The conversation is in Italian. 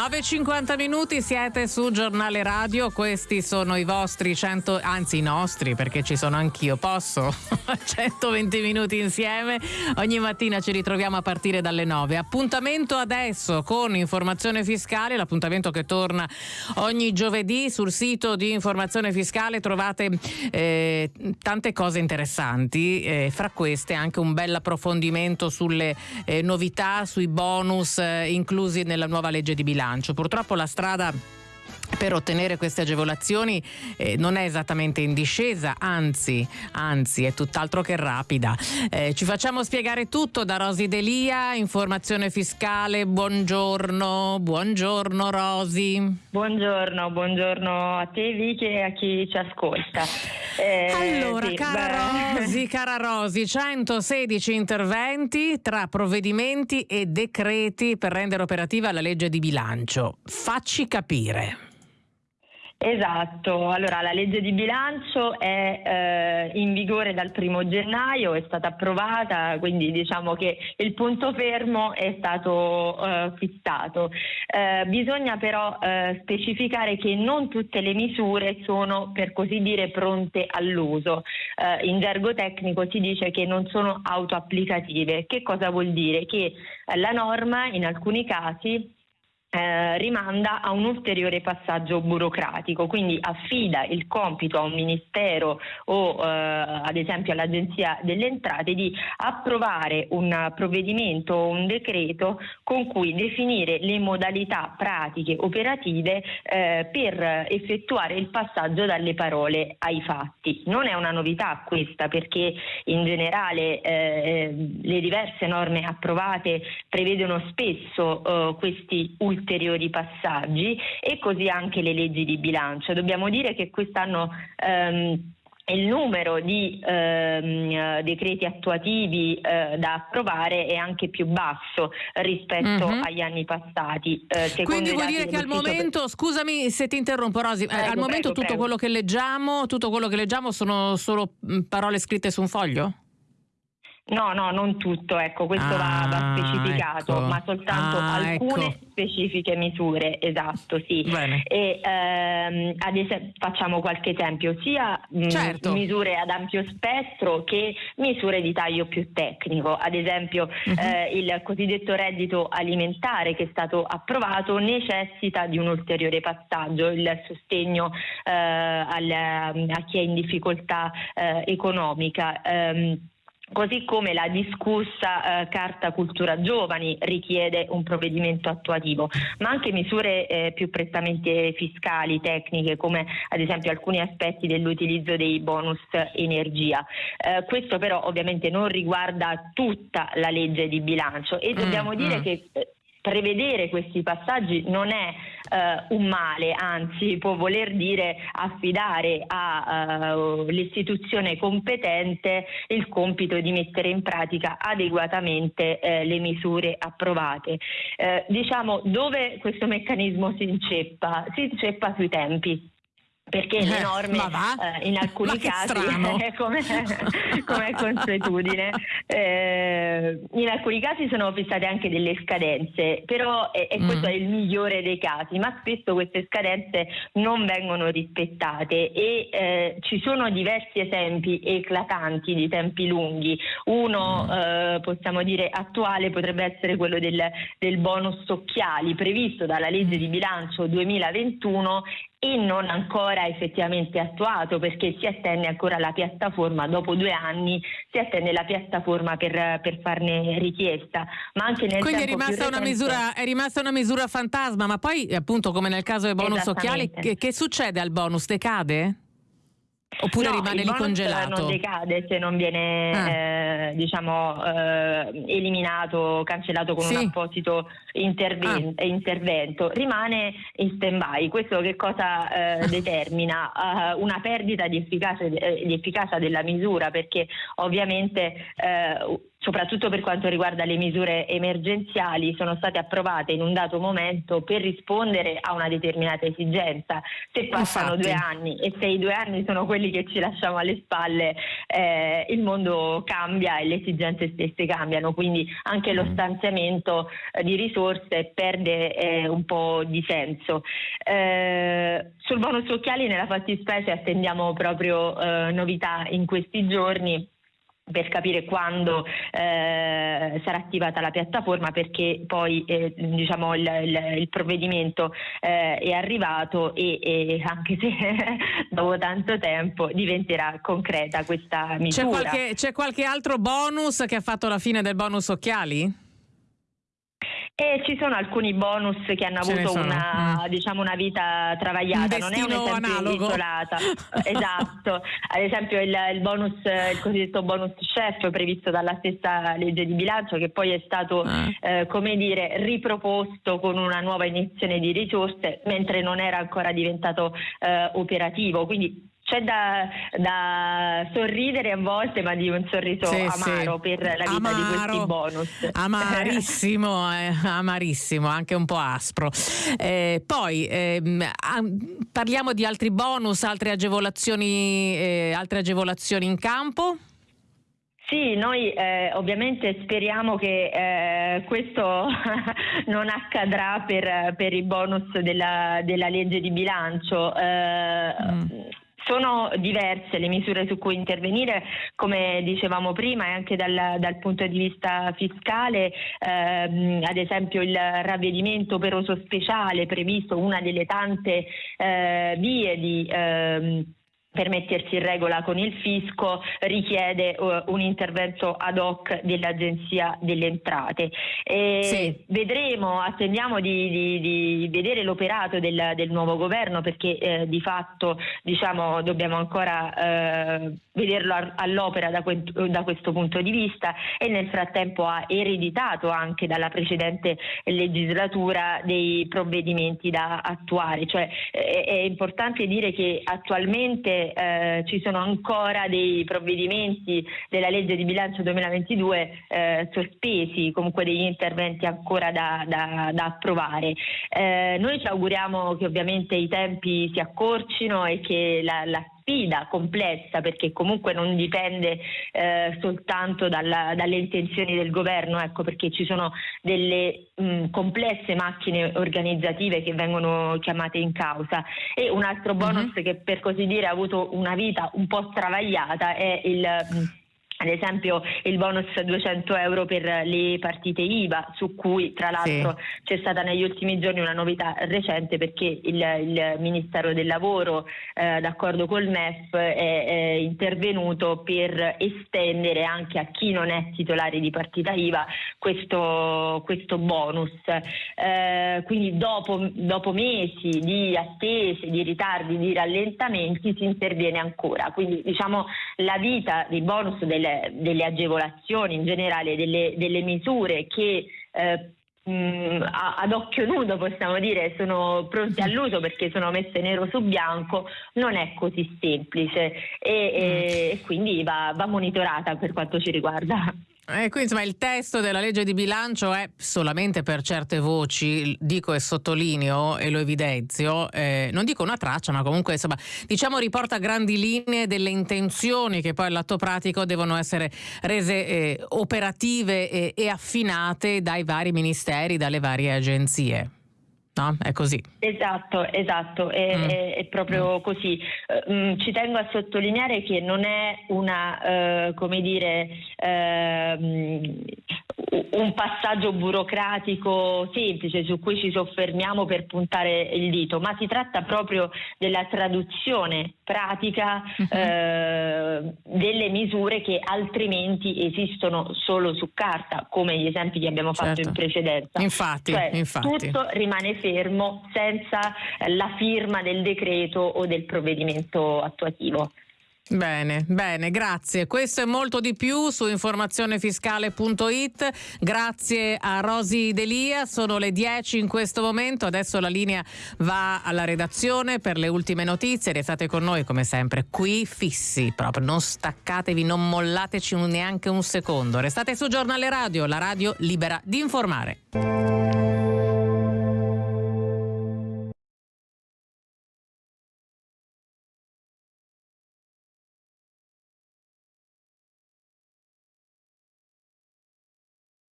9.50 minuti siete su Giornale Radio, questi sono i vostri 100, anzi i nostri perché ci sono anch'io, posso? 120 minuti insieme, ogni mattina ci ritroviamo a partire dalle 9. Appuntamento adesso con informazione fiscale, l'appuntamento che torna ogni giovedì sul sito di informazione fiscale. Trovate eh, tante cose interessanti, eh, fra queste anche un bel approfondimento sulle eh, novità, sui bonus eh, inclusi nella nuova legge di bilancio bilancio. Purtroppo la strada per ottenere queste agevolazioni eh, non è esattamente in discesa, anzi, anzi è tutt'altro che rapida. Eh, ci facciamo spiegare tutto da Rosi Delia, informazione fiscale, buongiorno, buongiorno Rosi. Buongiorno, buongiorno a te Vicky e a chi ci ascolta. Eh, allora, sì, cara. Rosi, cara Rosi, 116 interventi tra provvedimenti e decreti per rendere operativa la legge di bilancio. Facci capire. Esatto, allora la legge di bilancio è eh, in vigore dal primo gennaio, è stata approvata, quindi diciamo che il punto fermo è stato eh, fissato. Eh, bisogna però eh, specificare che non tutte le misure sono per così dire pronte all'uso. Eh, in gergo tecnico si dice che non sono autoapplicative. Che cosa vuol dire? Che la norma in alcuni casi eh, rimanda a un ulteriore passaggio burocratico, quindi affida il compito a un ministero o eh, ad esempio all'Agenzia delle Entrate di approvare un provvedimento o un decreto con cui definire le modalità pratiche operative eh, per effettuare il passaggio dalle parole ai fatti. Non è una novità questa perché in generale eh, le diverse norme approvate prevedono spesso eh, questi ulteriori ulteriori passaggi e così anche le leggi di bilancio. Dobbiamo dire che quest'anno ehm, il numero di ehm, decreti attuativi eh, da approvare è anche più basso rispetto mm-hmm. agli anni passati. Eh, Quindi vuol dire che al momento, per... scusami se ti interrompo Rosi, prego, al momento prego, tutto. Quello che leggiamo, tutto quello che leggiamo sono solo mm, parole scritte su un foglio? No, no, non tutto, ecco, questo ah, va, specificato, ecco. ma soltanto ah, alcune ecco. specifiche misure, esatto, sì. Bene. E ehm, ad esempio, facciamo qualche esempio, sia certo. mh, misure ad ampio spettro che misure di taglio più tecnico. Ad esempio, uh-huh. eh, il cosiddetto reddito alimentare che è stato approvato necessita di un ulteriore passaggio, il sostegno eh, al, a chi è in difficoltà eh, economica. Ehm, Così come la discussa eh, Carta Cultura Giovani richiede un provvedimento attuativo, ma anche misure eh, più prettamente fiscali, tecniche, come ad esempio alcuni aspetti dell'utilizzo dei bonus energia. Eh, questo però ovviamente non riguarda tutta la legge di bilancio e dobbiamo mm, dire mm. che eh, prevedere questi passaggi non è uh, un male, anzi può voler dire affidare all'istituzione uh, competente il compito di mettere in pratica adeguatamente uh, le misure approvate. Eh, diciamo dove questo meccanismo si inceppa? Si inceppa sui tempi perché le eh, norme eh, in alcuni casi, come, come consuetudine, eh, in alcuni casi sono fissate anche delle scadenze, però e, e questo mm. è il migliore dei casi, ma spesso queste scadenze non vengono rispettate e eh, ci sono diversi esempi eclatanti di tempi lunghi. Uno mm. Eh, possiamo dire attuale potrebbe essere quello del, del bonus occhiali previsto dalla legge di bilancio 2021 e non ancora effettivamente attuato perché si attende ancora la piattaforma, dopo due anni si attende la piattaforma per, per farne richiesta. Ma anche nel Quindi è rimasta, recente... misura, è rimasta, una misura, fantasma, ma poi appunto come nel caso del bonus occhiali, che, che succede al bonus? Decade? Oppure no, rimane lì congelato? non decade se non viene ah. eh, diciamo, eh, eliminato, cancellato con sì. un apposito interven- ah. intervento, rimane in stand by. Questo che cosa eh, determina? Uh, una perdita di efficacia, di efficacia, della misura perché ovviamente eh, soprattutto per quanto riguarda le misure emergenziali, sono state approvate in un dato momento per rispondere a una determinata esigenza. Se passano Infatti. due anni e se i due anni sono quelli che ci lasciamo alle spalle, eh, il mondo cambia e le esigenze stesse cambiano, quindi anche lo mm. stanziamento eh, di risorse perde eh, un po' di senso. Eh, sul bonus occhiali nella fattispecie attendiamo proprio eh, novità in questi giorni per capire quando eh, sarà attivata la piattaforma perché poi eh, diciamo il, il, il provvedimento eh, è arrivato e, e, anche se dopo tanto tempo diventerà concreta questa misura. C'è qualche, c'è qualche altro bonus che ha fatto la fine del bonus occhiali? E ci sono alcuni bonus che hanno avuto una, mm. diciamo, una, vita travagliata, non è un analogo. isolata. esatto, ad esempio il, il, bonus, il cosiddetto bonus chef previsto dalla stessa legge di bilancio che poi è stato ah. eh, come dire, riproposto con una nuova iniezione di risorse mentre non era ancora diventato eh, operativo. Quindi c'è da, da, sorridere a volte, ma di un sorriso sì, amaro sì. per la vita amaro, di questi bonus. Amarissimo, eh, amarissimo, anche un po' aspro. Eh, poi eh, parliamo di altri bonus, altre agevolazioni, eh, altre agevolazioni in campo. Sì, noi eh, ovviamente speriamo che eh, questo non accadrà per, per i bonus della, della, legge di bilancio. Eh, mm sono diverse le misure su cui intervenire, come dicevamo prima, e anche dal, dal punto di vista fiscale, ehm, ad esempio il ravvedimento operoso speciale previsto, una delle tante eh, vie di ehm, per mettersi in regola con il fisco richiede uh, un intervento ad hoc dell'Agenzia delle Entrate. Sì. Vedremo, attendiamo di, di, di vedere l'operato del, del, nuovo governo perché eh, di fatto diciamo, dobbiamo ancora eh, vederlo all'opera da, que- da, questo punto di vista e nel frattempo ha ereditato anche dalla precedente legislatura dei provvedimenti da attuare. Cioè, eh, è importante dire che attualmente eh, ci sono ancora dei provvedimenti della legge di bilancio 2022 eh, sospesi, comunque degli interventi ancora da, da, da approvare. Eh, noi ci auguriamo che ovviamente i tempi si accorcino e che la, la sfida complessa perché comunque non dipende eh, soltanto dalla, dalle intenzioni del governo, ecco, perché ci sono delle mh, complesse macchine organizzative che vengono chiamate in causa e un altro bonus uh-huh. che per così dire ha avuto una vita un po' travagliata è il mh, ad esempio il bonus 200 euro per le partite IVA, su cui tra l'altro sì. c'è stata negli ultimi giorni una novità recente perché il, il Ministero del Lavoro, eh, d'accordo col MEF, è, è, intervenuto per estendere anche a chi non è titolare di partita IVA questo, questo bonus. Eh, quindi dopo, dopo mesi di attese, di ritardi, di rallentamenti si interviene ancora. Quindi diciamo la vita dei bonus delle delle, agevolazioni, in generale delle, delle misure che eh, mh, ad occhio nudo possiamo dire sono pronte all'uso perché sono messe nero su bianco, non è così semplice e, e mm. quindi va, va monitorata per quanto ci riguarda. Eh, quindi insomma il testo della legge di bilancio è solamente per certe voci, dico e sottolineo e lo evidenzio, eh, non dico una traccia, ma comunque insomma diciamo riporta grandi linee delle intenzioni che poi all'atto pratico devono essere rese eh, operative e affinate dai vari ministeri, dalle varie agenzie no? È così. Esatto, esatto, è, mm. è, è proprio mm. così. Uh, ci tengo a sottolineare che non è una, uh, come dire, uh, un passaggio burocratico semplice su cui ci soffermiamo per puntare il dito, ma si tratta proprio della traduzione pratica uh-huh. eh, delle misure che altrimenti esistono solo su carta, come gli esempi che abbiamo fatto certo. in precedenza. Infatti, cioè, infatti. tutto rimane fermo senza la firma del decreto o del provvedimento attuativo. Bene, bene, grazie. Questo è molto di più su informazionefiscale.it. Grazie a Rosi Delia, sono le 10 in questo momento, adesso la linea va alla redazione per le ultime notizie. Restate con noi come sempre qui fissi, proprio non staccatevi, non mollateci neanche un secondo. Restate su Giornale Radio, la radio libera di informare.